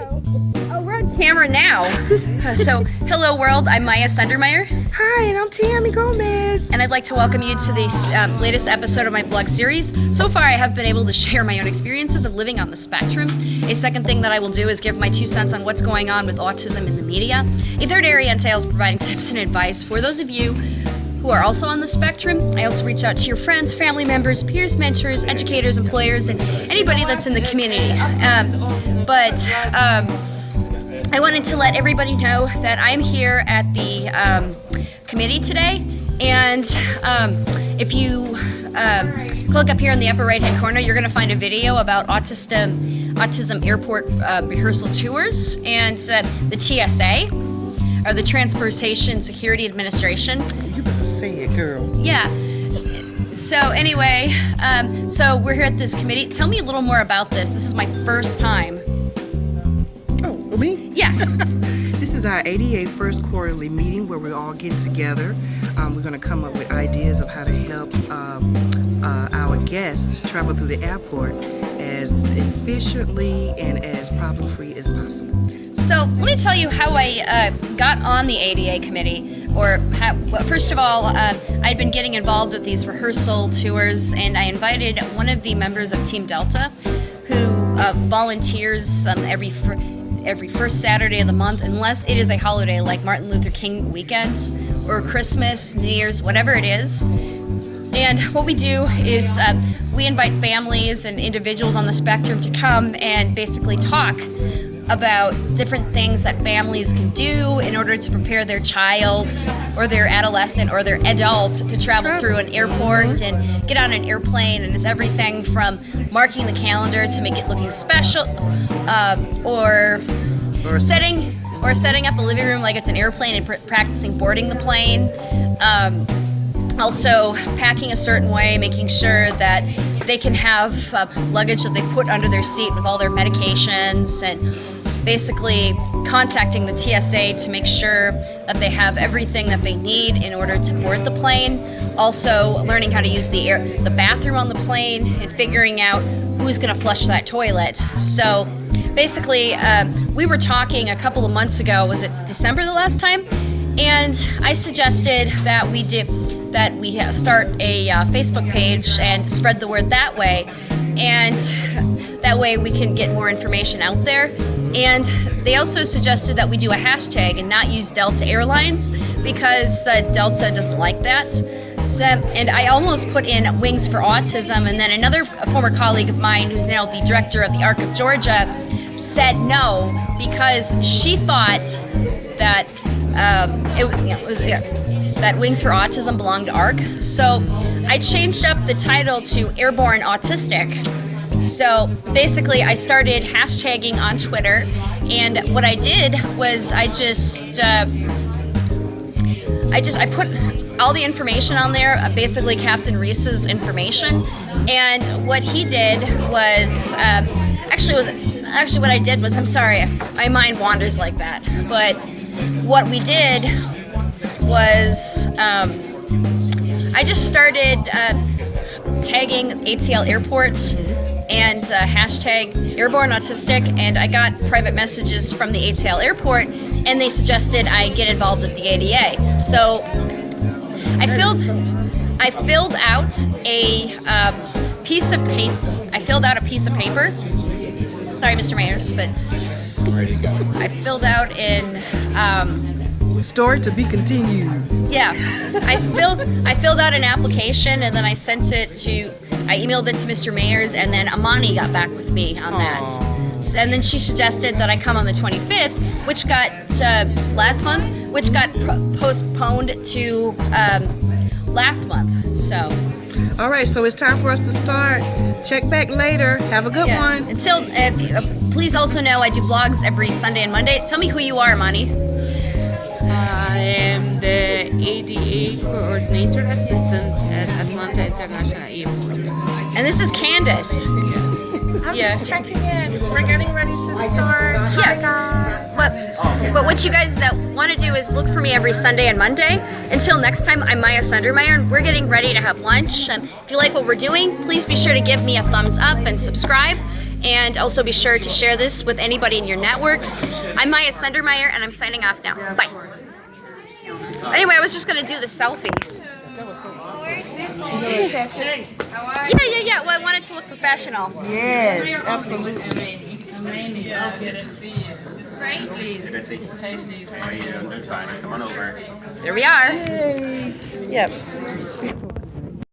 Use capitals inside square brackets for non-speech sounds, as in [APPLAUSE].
Oh, we're on camera now. Uh, [LAUGHS] so, hello world, I'm Maya Sundermeyer. Hi, and I'm Tammy Gomez. And I'd like to welcome you to the um, latest episode of my blog series. So far, I have been able to share my own experiences of living on the spectrum. A second thing that I will do is give my two cents on what's going on with autism in the media. A third area entails providing [LAUGHS] tips and advice for those of you who are also on the spectrum. I also reach out to your friends, family members, peers, mentors, educators, employers, and anybody that's in the community. Um, but um, I wanted to let everybody know that I'm here at the um, committee today. And um, if you uh, click up here in the upper right hand corner, you're going to find a video about autism, autism airport uh, rehearsal tours and uh, the TSA, or the Transportation Security Administration. It, girl. Yeah. So anyway, um, so we're here at this committee. Tell me a little more about this. This is my first time. Oh, me? Yeah. [LAUGHS] this is our ADA first quarterly meeting where we all get together. Um, we're going to come up with ideas of how to help um, uh, our guests travel through the airport as efficiently and as problem-free as possible. So let me tell you how I uh, got on the ADA committee. Or first of all, uh, I'd been getting involved with these rehearsal tours, and I invited one of the members of Team Delta, who uh, volunteers um, every every first Saturday of the month, unless it is a holiday like Martin Luther King weekend or Christmas, New Year's, whatever it is. And what we do is uh, we invite families and individuals on the spectrum to come and basically talk about different things that families can do in order to prepare their child or their adolescent or their adult to travel through an airport and get on an airplane and it's everything from marking the calendar to make it looking special um, or setting or setting up a living room like it's an airplane and pr practicing boarding the plane. Um, also packing a certain way making sure that they can have uh, luggage that they put under their seat with all their medications and basically contacting the TSA to make sure that they have everything that they need in order to board the plane. Also learning how to use the air, the bathroom on the plane and figuring out who's gonna flush that toilet. So basically, um, we were talking a couple of months ago, was it December the last time? And I suggested that we did that we start a uh, Facebook page and spread the word that way. And that way we can get more information out there. And they also suggested that we do a hashtag and not use Delta Airlines because uh, Delta doesn't like that. So, and I almost put in Wings for Autism and then another former colleague of mine who's now the director of the ARC of Georgia said no because she thought that um, it, it was, yeah, that Wings for Autism belonged to ARC. So I changed up the title to Airborne Autistic. So basically I started hashtagging on Twitter and what I did was I just, uh, I just, I put all the information on there, uh, basically Captain Reese's information. And what he did was, uh, actually was, actually what I did was, I'm sorry, my mind wanders like that. But what we did was um, I just started uh, tagging ATL Airport and uh, hashtag Airborne Autistic, and I got private messages from the ATL Airport, and they suggested I get involved with the ADA. So I filled, I filled out a um, piece of paper. I filled out a piece of paper. Sorry, Mr. Mayers, but I filled out in. Um, Story to be continued. Yeah, I filled I filled out an application and then I sent it to I emailed it to Mr. Mayers and then Amani got back with me on that. And then she suggested that I come on the 25th, which got uh, last month, which got postponed to um, last month. So. All right, so it's time for us to start. Check back later. Have a good yeah. one. Until, uh, please also know I do vlogs every Sunday and Monday. Tell me who you are, Amani. I am the ADA Coordinator Assistant at Atlanta International Airport. And this is Candace. I'm yeah. just checking in. We're getting ready to start. Yes. But, but what you guys that want to do is look for me every Sunday and Monday. Until next time, I'm Maya Sundermeyer, and we're getting ready to have lunch. And if you like what we're doing, please be sure to give me a thumbs up and subscribe. And also be sure to share this with anybody in your networks. I'm Maya Sundermeyer, and I'm signing off now. Bye. Anyway, I was just gonna do the selfie. Yeah, yeah, yeah. Well, I wanted to look professional. Yes, absolutely. Right? Betsy. How are you doing? Time. Come on over. There we are. Yep.